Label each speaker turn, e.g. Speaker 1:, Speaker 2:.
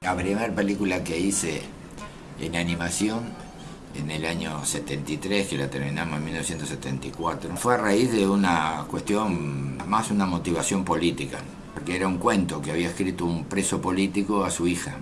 Speaker 1: La primera película que hice en animación en el año 73, que la terminamos en 1974, fue a raíz de una cuestión, más una motivación política, porque era un cuento que había escrito un preso político a su hija.